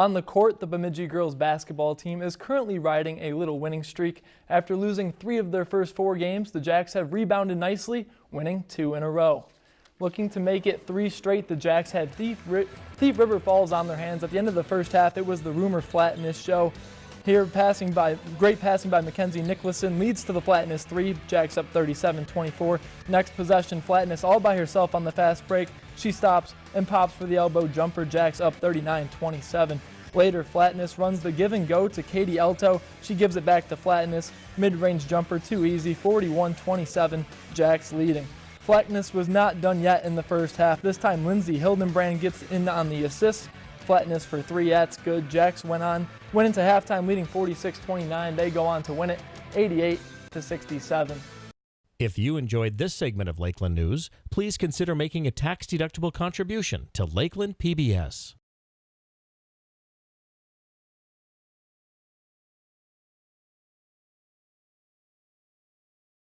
On the court, the Bemidji girls basketball team is currently riding a little winning streak. After losing three of their first four games, the Jacks have rebounded nicely, winning two in a row. Looking to make it three straight, the Jacks had Thief, Thief River Falls on their hands. At the end of the first half, it was the rumor flatness show. Here, passing by, great passing by Mackenzie Nicholson leads to the Flatness three. Jacks up 37-24. Next possession, Flatness all by herself on the fast break. She stops and pops for the elbow jumper. Jacks up 39-27. Later, Flatness runs the give and go to Katie Elto. She gives it back to Flatness. Mid-range jumper too easy, 41-27. Jacks leading. Flatness was not done yet in the first half. This time, Lindsay Hildenbrand gets in on the assist flatness for three. That's good. Jacks went on, went into halftime leading 46-29. They go on to win it 88 to 67. If you enjoyed this segment of Lakeland News, please consider making a tax-deductible contribution to Lakeland PBS.